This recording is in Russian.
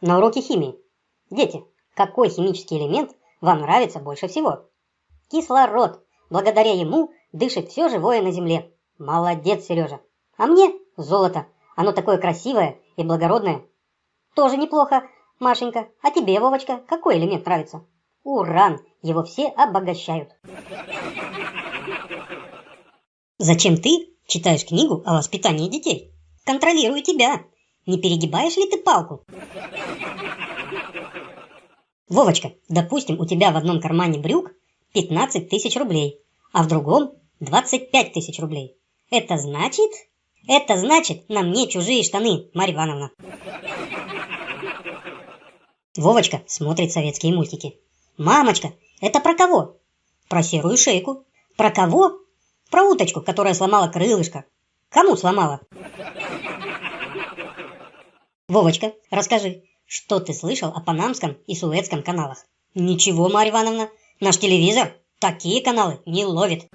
На уроке химии. Дети, какой химический элемент вам нравится больше всего? Кислород. Благодаря ему дышит все живое на Земле. Молодец, Сережа. А мне золото. Оно такое красивое и благородное. Тоже неплохо, Машенька. А тебе, Вовочка, какой элемент нравится? Уран. Его все обогащают. Зачем ты читаешь книгу о воспитании детей? Контролирую тебя. Не перегибаешь ли ты палку? Вовочка, допустим, у тебя в одном кармане брюк 15 тысяч рублей, а в другом 25 тысяч рублей. Это значит... Это значит, на мне чужие штаны, Марья Ивановна. Вовочка смотрит советские мультики. Мамочка, это про кого? Про серую шейку. Про кого? Про уточку, которая сломала крылышко. Кому сломала? Вовочка, расскажи, что ты слышал о Панамском и Суэцком каналах? Ничего, Марья Ивановна, наш телевизор такие каналы не ловит.